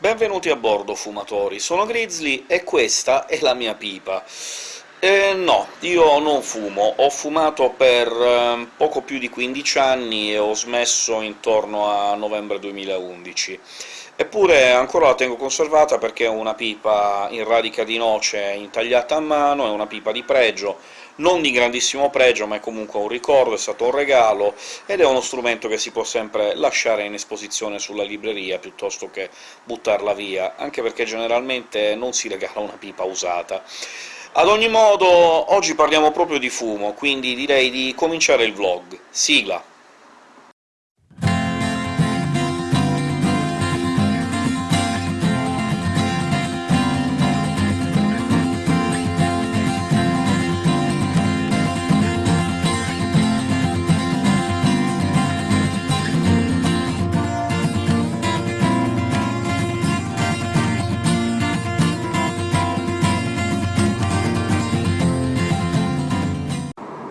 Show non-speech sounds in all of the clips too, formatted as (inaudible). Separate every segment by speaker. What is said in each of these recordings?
Speaker 1: Benvenuti a bordo, fumatori. Sono Grizzly e questa è la mia pipa. Eh, no, io non fumo. Ho fumato per eh, poco più di 15 anni e ho smesso intorno a novembre 2011. Eppure ancora la tengo conservata perché è una pipa in radica di noce intagliata a mano, è una pipa di pregio, non di grandissimo pregio, ma è comunque un ricordo, è stato un regalo, ed è uno strumento che si può sempre lasciare in esposizione sulla libreria, piuttosto che buttarla via, anche perché generalmente non si regala una pipa usata. Ad ogni modo, oggi parliamo proprio di fumo, quindi direi di cominciare il vlog. Sigla!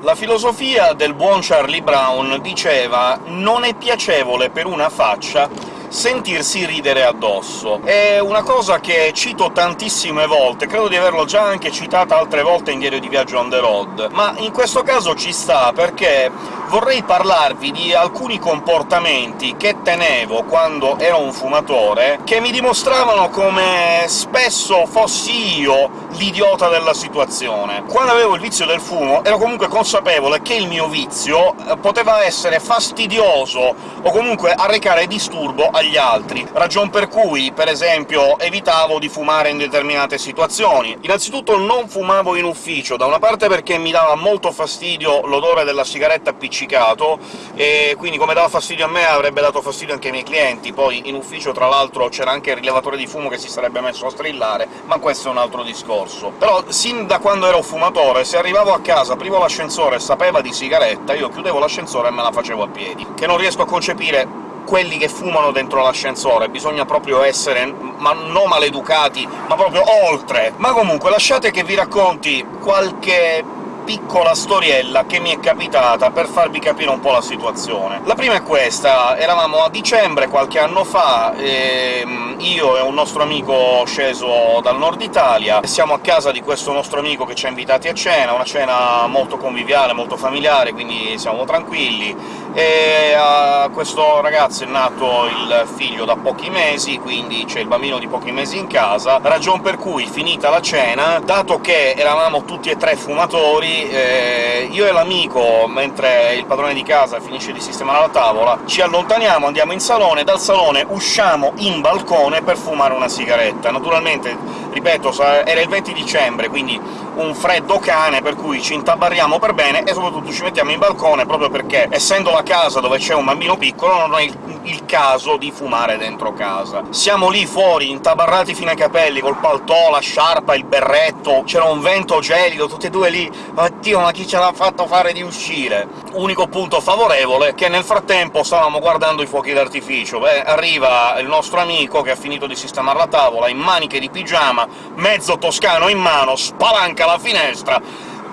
Speaker 1: La filosofia del buon Charlie Brown diceva «non è piacevole per una faccia sentirsi ridere addosso». È una cosa che cito tantissime volte, credo di averlo già anche citata altre volte in Diario di Viaggio on the road, ma in questo caso ci sta, perché vorrei parlarvi di alcuni comportamenti che tenevo quando ero un fumatore, che mi dimostravano come spesso fossi io l'idiota della situazione. Quando avevo il vizio del fumo ero comunque consapevole che il mio vizio eh, poteva essere fastidioso o comunque arrecare disturbo agli altri, ragion per cui, per esempio, evitavo di fumare in determinate situazioni. Innanzitutto non fumavo in ufficio, da una parte perché mi dava molto fastidio l'odore della sigaretta appiccicato, e quindi come dava fastidio a me avrebbe dato fastidio anche ai miei clienti, poi in ufficio tra l'altro c'era anche il rilevatore di fumo che si sarebbe messo a strillare, ma questo è un altro discorso. Però sin da quando ero fumatore, se arrivavo a casa, aprivo l'ascensore e sapeva di sigaretta, io chiudevo l'ascensore e me la facevo a piedi, che non riesco a concepire quelli che fumano dentro l'ascensore, bisogna proprio essere, ma non maleducati, ma proprio oltre! Ma comunque, lasciate che vi racconti qualche piccola storiella che mi è capitata per farvi capire un po' la situazione. La prima è questa. Eravamo a dicembre, qualche anno fa, e io e un nostro amico sceso dal nord Italia, siamo a casa di questo nostro amico che ci ha invitati a cena, una cena molto conviviale, molto familiare, quindi siamo tranquilli, e a questo ragazzo è nato il figlio da pochi mesi, quindi c'è il bambino di pochi mesi in casa, ragion per cui, finita la cena, dato che eravamo tutti e tre fumatori, eh, io e l'amico, mentre il padrone di casa finisce di sistemare la tavola, ci allontaniamo, andiamo in salone, dal salone usciamo in balcone per fumare una sigaretta. Naturalmente, ripeto, era il 20 dicembre, quindi un freddo cane, per cui ci intabarriamo per bene e soprattutto ci mettiamo in balcone, proprio perché, essendo la casa dove c'è un bambino piccolo, non è il, il caso di fumare dentro casa. Siamo lì fuori, intabarrati fino ai capelli, col paltò, la sciarpa, il berretto, c'era un vento gelido, tutti e due lì Oddio, ma chi ce l'ha fatto fare di uscire? Unico punto favorevole, che nel frattempo stavamo guardando i fuochi d'artificio. Beh, arriva il nostro amico, che ha finito di sistemare la tavola, in maniche di pigiama, mezzo toscano in mano, spalanca la finestra,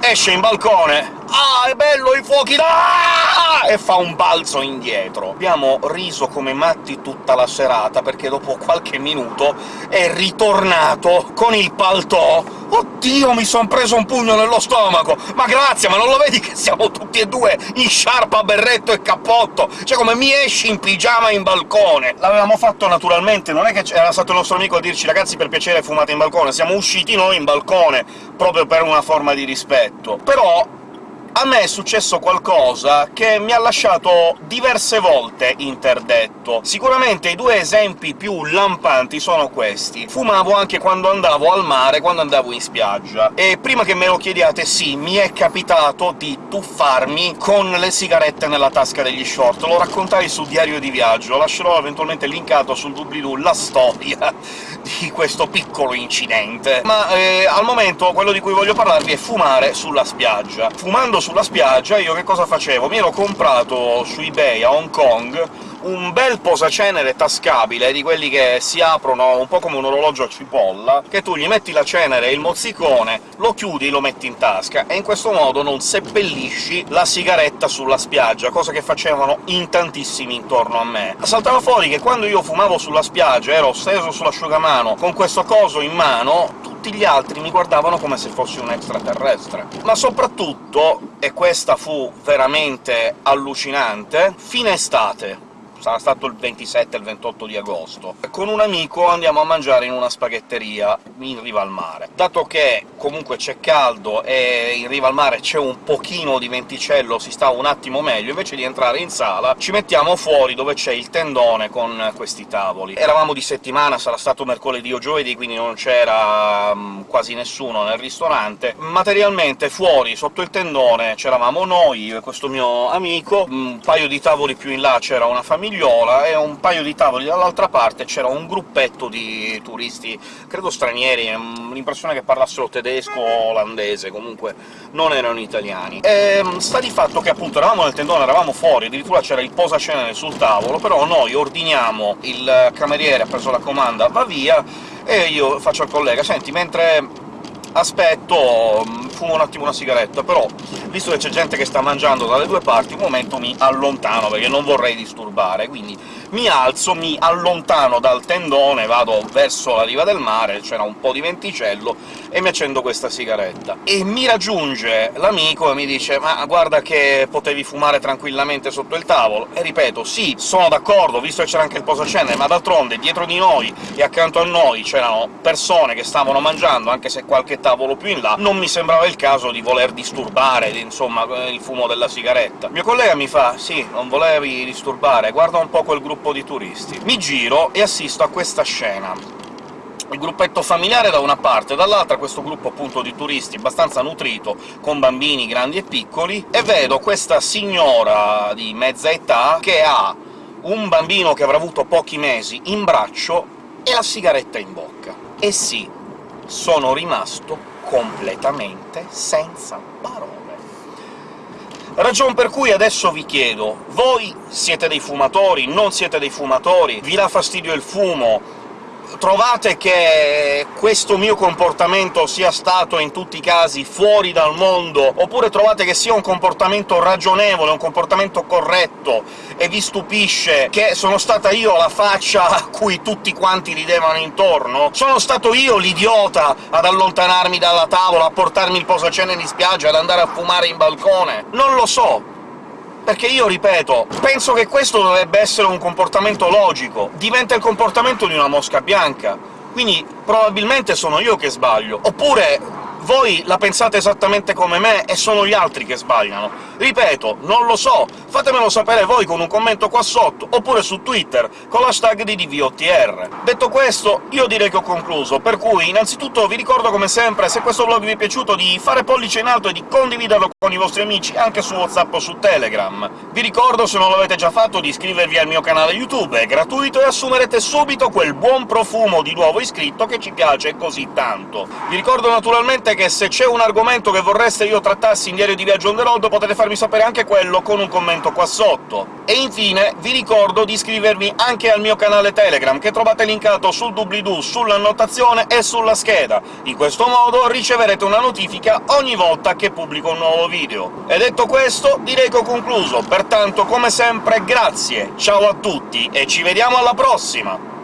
Speaker 1: esce in balcone. «Ah, è bello i fuochi da...» e fa un balzo indietro. Abbiamo riso come matti tutta la serata, perché dopo qualche minuto è ritornato con il paltò «Oddio, mi son preso un pugno nello stomaco! Ma grazie, ma non lo vedi che siamo tutti e due in sciarpa, berretto e cappotto? Cioè, come mi esci in pigiama in balcone!» L'avevamo fatto naturalmente, non è che era stato il nostro amico a dirci «Ragazzi, per piacere fumate in balcone», siamo usciti noi in balcone, proprio per una forma di rispetto. Però a me è successo qualcosa che mi ha lasciato diverse volte interdetto. Sicuramente i due esempi più lampanti sono questi. Fumavo anche quando andavo al mare, quando andavo in spiaggia. E prima che me lo chiediate, sì, mi è capitato di tuffarmi con le sigarette nella tasca degli short. Lo raccontai sul diario di viaggio, lascerò eventualmente linkato sul doobly-doo la storia (laughs) di questo piccolo incidente. Ma eh, al momento quello di cui voglio parlarvi è fumare sulla spiaggia. Fumando sulla spiaggia, io che cosa facevo? Mi ero comprato su eBay a Hong Kong un bel posacenere tascabile, di quelli che si aprono un po' come un orologio a cipolla, che tu gli metti la cenere e il mozzicone, lo chiudi e lo metti in tasca, e in questo modo non seppellisci la sigaretta sulla spiaggia, cosa che facevano in tantissimi intorno a me. Saltava fuori che quando io fumavo sulla spiaggia, ero steso sull'asciugamano con questo coso in mano, tutti gli altri mi guardavano come se fossi un extraterrestre. Ma soprattutto, e questa fu veramente allucinante, fine estate sarà stato il 27 il 28 di agosto. Con un amico andiamo a mangiare in una spaghetteria in riva al mare. Dato che comunque c'è caldo e in riva al mare c'è un pochino di venticello, si sta un attimo meglio, invece di entrare in sala ci mettiamo fuori dove c'è il tendone con questi tavoli. Eravamo di settimana, sarà stato mercoledì o giovedì, quindi non c'era um, quasi nessuno nel ristorante. Materialmente fuori, sotto il tendone, c'eravamo noi, io e questo mio amico, un paio di tavoli più in là c'era una famiglia figliola e un paio di tavoli dall'altra parte c'era un gruppetto di turisti, credo stranieri, l'impressione che parlassero tedesco o olandese, comunque non erano italiani. E ehm, sta di fatto che appunto eravamo nel tendone, eravamo fuori, addirittura c'era il posacenere sul tavolo, però noi ordiniamo, il cameriere ha preso la comanda, va via, e io faccio al collega «Senti, mentre aspetto, mm, fumo un attimo una sigaretta, però, visto che c'è gente che sta mangiando dalle due parti, un momento mi allontano, perché non vorrei disturbare, quindi mi alzo, mi allontano dal tendone, vado verso la riva del mare, c'era un po' di venticello, e mi accendo questa sigaretta. E mi raggiunge l'amico e mi dice «Ma guarda che potevi fumare tranquillamente sotto il tavolo!» E ripeto, sì, sono d'accordo, visto che c'era anche il posacenere, ma d'altronde dietro di noi e accanto a noi c'erano persone che stavano mangiando, anche se qualche tavolo più in là, non mi sembrava il caso di voler disturbare, insomma, il fumo della sigaretta. Mio collega mi fa «Sì, non volevi disturbare, guarda un po' quel gruppo di turisti. Mi giro e assisto a questa scena il gruppetto familiare da una parte, dall'altra questo gruppo appunto di turisti abbastanza nutrito, con bambini grandi e piccoli, e vedo questa signora di mezza età che ha un bambino che avrà avuto pochi mesi in braccio e la sigaretta in bocca. E sì, sono rimasto completamente senza parole. Ragion per cui adesso vi chiedo, voi siete dei fumatori, non siete dei fumatori, vi dà fastidio il fumo, trovate che questo mio comportamento sia stato in tutti i casi fuori dal mondo, oppure trovate che sia un comportamento ragionevole, un comportamento corretto, e vi stupisce che sono stata io la faccia a cui tutti quanti ridevano intorno? Sono stato io l'idiota ad allontanarmi dalla tavola, a portarmi il posacene in spiaggia, ad andare a fumare in balcone? Non lo so, perché io, ripeto, penso che questo dovrebbe essere un comportamento logico. Diventa il comportamento di una mosca bianca. Quindi probabilmente sono io che sbaglio. Oppure voi la pensate esattamente come me e sono gli altri che sbagliano. Ripeto, non lo so, fatemelo sapere voi con un commento qua sotto, oppure su Twitter, con l'hashtag di DVOTR. Detto questo, io direi che ho concluso, per cui innanzitutto vi ricordo come sempre, se questo vlog vi è piaciuto, di fare pollice in alto e di condividerlo con i vostri amici anche su WhatsApp o su Telegram. Vi ricordo, se non l'avete già fatto, di iscrivervi al mio canale YouTube, è gratuito e assumerete subito quel buon profumo di nuovo iscritto che ci piace così tanto. Vi ricordo naturalmente che se c'è un argomento che vorreste io trattassi in Diario di Viaggio on the road, potete farmi sapere anche quello con un commento qua sotto. E infine vi ricordo di iscrivervi anche al mio canale Telegram, che trovate linkato sul doobly-doo, sull'annotazione e sulla scheda. In questo modo riceverete una notifica ogni volta che pubblico un nuovo video. E detto questo, direi che ho concluso, pertanto come sempre grazie, ciao a tutti e ci vediamo alla prossima!